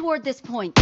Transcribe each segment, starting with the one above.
toward this point.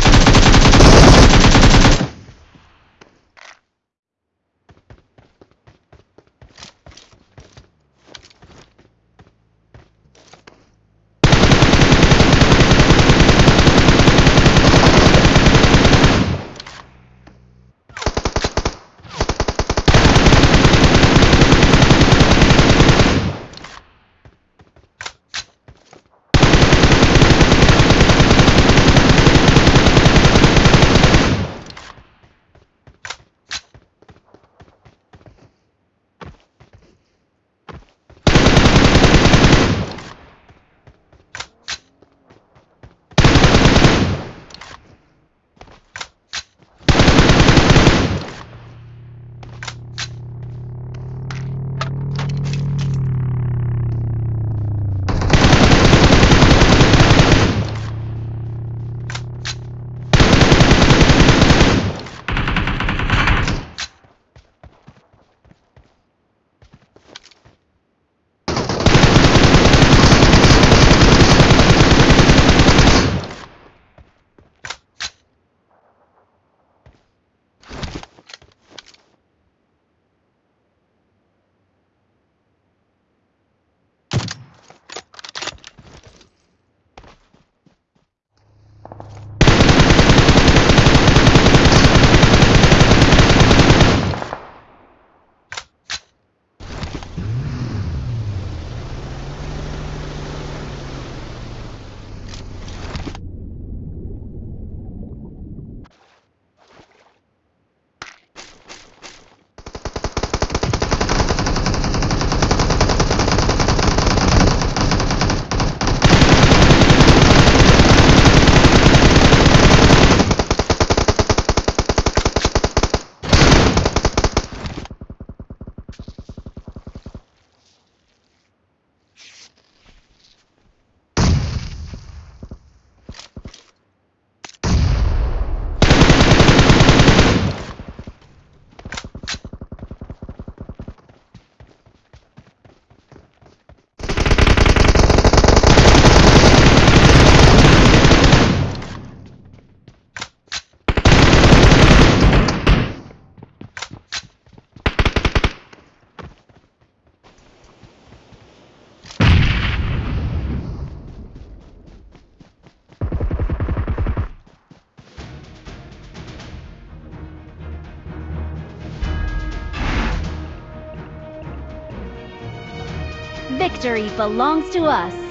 Victory belongs to us.